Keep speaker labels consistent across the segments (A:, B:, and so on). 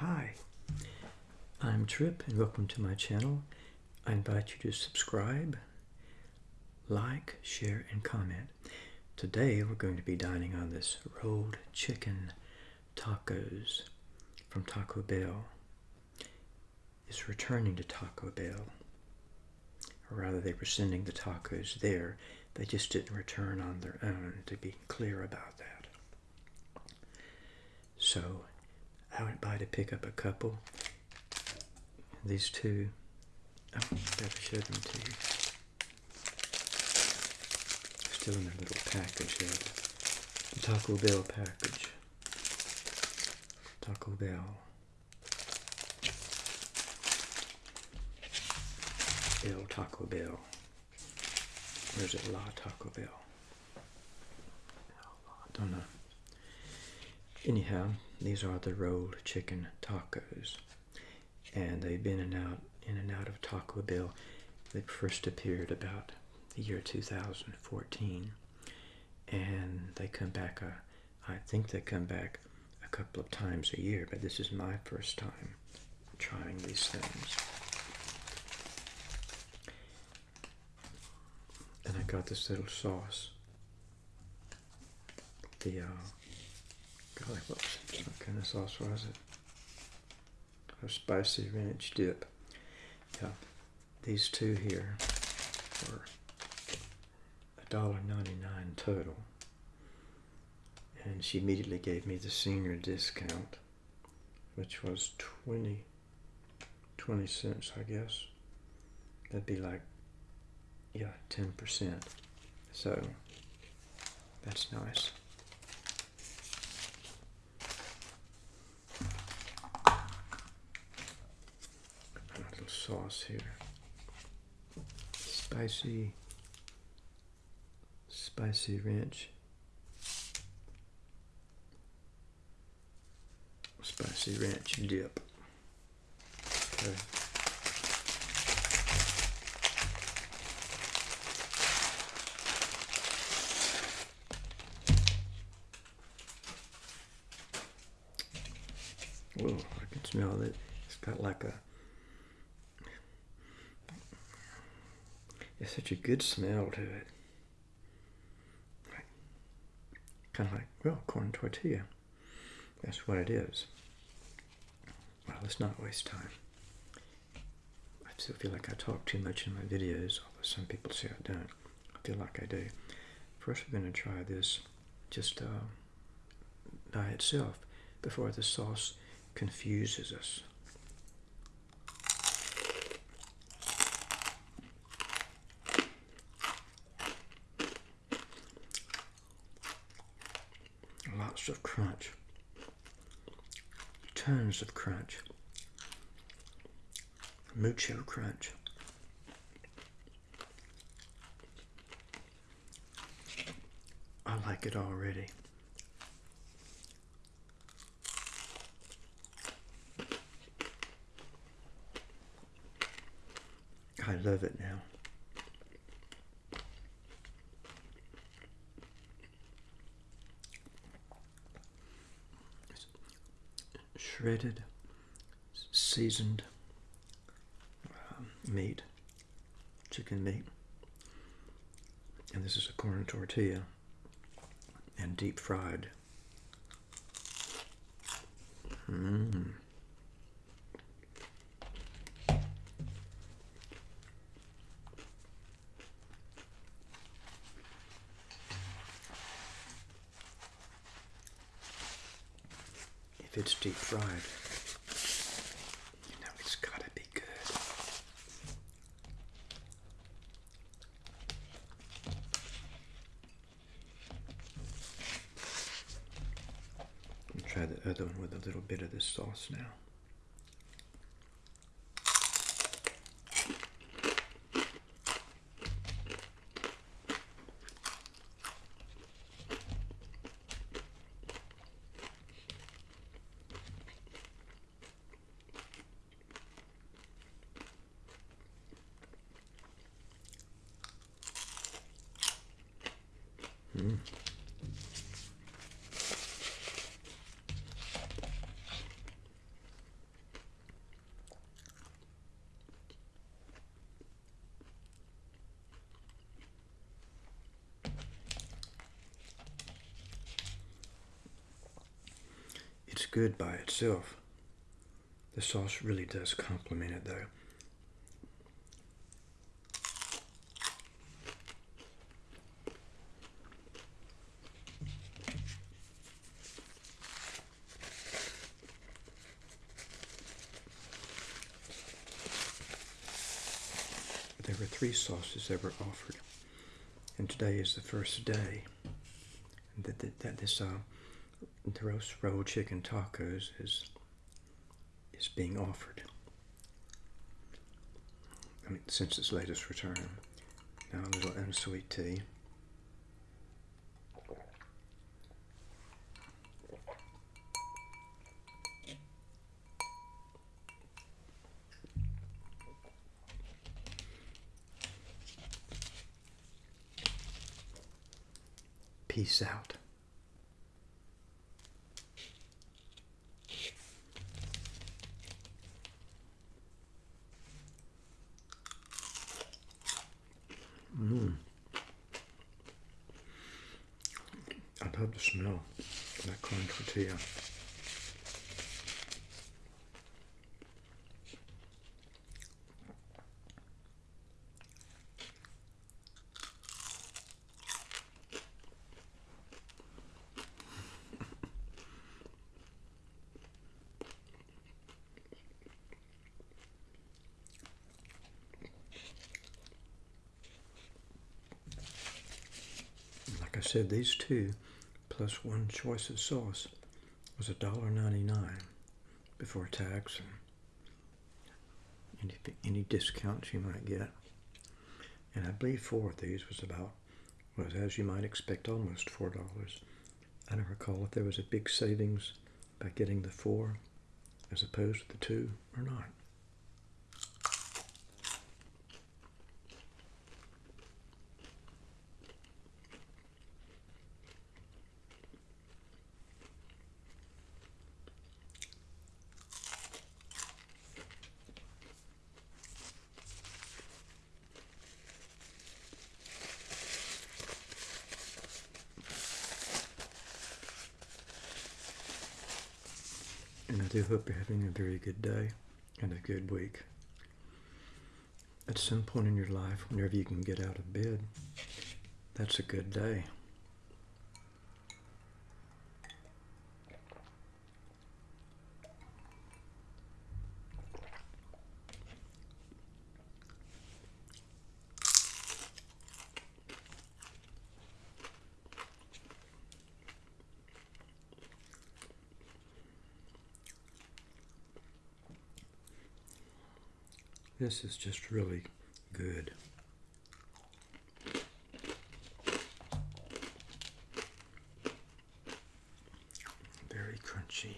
A: Hi, I'm Trip and welcome to my channel. I invite you to subscribe, like, share, and comment. Today we're going to be dining on this rolled chicken tacos from Taco Bell. It's returning to Taco Bell. Or rather, they were sending the tacos there. They just didn't return on their own, to be clear about that. So, I went by to pick up a couple. These two. I better show them to you. Still in their little package there. The Taco Bell package. Taco Bell. El Taco Bell. Or is it La Taco Bell? I don't know. Anyhow, these are the rolled chicken tacos. And they've been in and out in and out of Taco Bell. They first appeared about the year 2014. And they come back, uh, I think they come back a couple of times a year, but this is my first time trying these things. And I got this little sauce. The, uh, golly, what, what kind of sauce was it? A spicy ranch dip. Yeah, these two here were $1.99 total. And she immediately gave me the senior discount, which was 20, 20 cents, I guess. That'd be like yeah, 10%. So that's nice. A little sauce here. Spicy, spicy ranch. Spicy ranch dip. Okay. Whoa, I can smell it. It's got like a. It's such a good smell to it. Kind of like, well, corn tortilla. That's what it is. Well, let's not waste time. I still feel like I talk too much in my videos, although some people say I don't. I feel like I do. First, we're going to try this just uh, by itself before the sauce confuses us. Lots of crunch. Tons of crunch. Mucho crunch. I like it already. I love it now. Shredded, seasoned um, meat, chicken meat. And this is a corn tortilla and deep fried. Mmm. It's deep fried, you know it's gotta be good. Try the other one with a little bit of this sauce now. Hm. It's good by itself. The sauce really does complement it though. There were three sauces that were offered, and today is the first day that, that, that this uh, the roast rolled chicken tacos is is being offered. I mean, since its latest return. Now a little unsweet tea. Peace out. Mmm. I love the smell of that corn tortilla. Said, these two plus one choice of sauce was $1.99 before tax and any, any discounts you might get. And I believe four of these was about, was as you might expect, almost $4. I don't recall if there was a big savings by getting the four as opposed to the two or not. I do hope you're having a very good day and a good week. At some point in your life, whenever you can get out of bed, that's a good day. This is just really good. Very crunchy.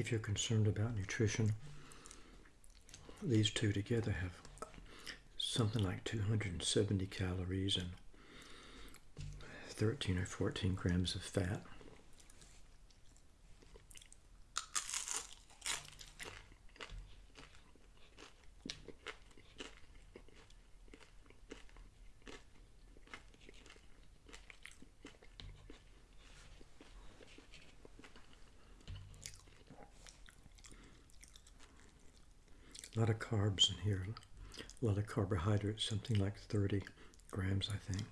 A: If you're concerned about nutrition, these two together have something like 270 calories and 13 or 14 grams of fat. A lot of carbs in here, a lot of carbohydrates, something like 30 grams, I think.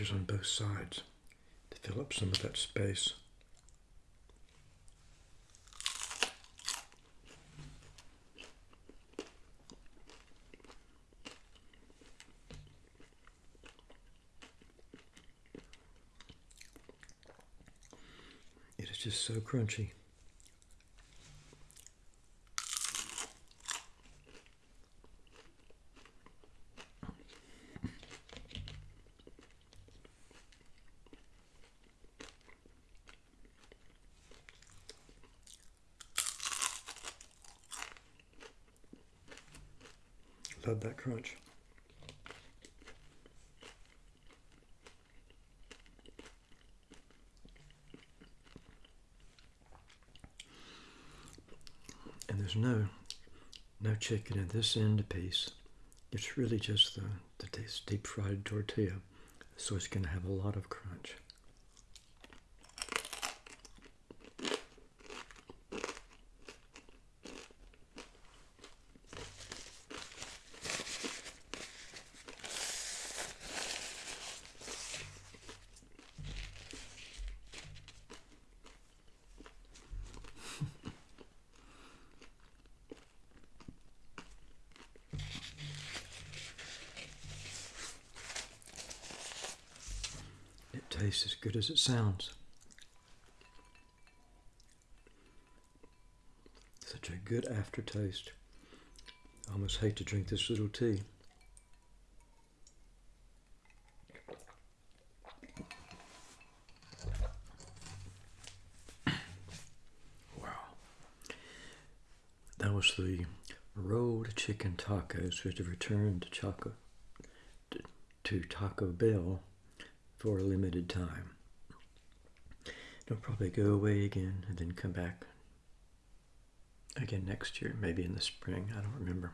A: On both sides to Fill up some of that space. It is just so crunchy. Love that crunch. And there's no no chicken in this end piece. It's really just the, the deep fried tortilla. So it's going to have a lot of crunch. It tastes as good as it sounds. Such a good aftertaste. I almost hate to drink this little tea. Wow. That was the rolled chicken tacos which have returned to Choco to Taco Bell for a limited time. They'll probably go away again and then come back again next year, maybe in the spring. I don't remember.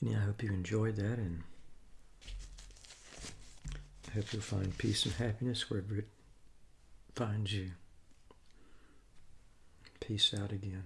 A: And I hope you enjoyed that and I hope you'll find peace and happiness wherever it finds you. Peace out again.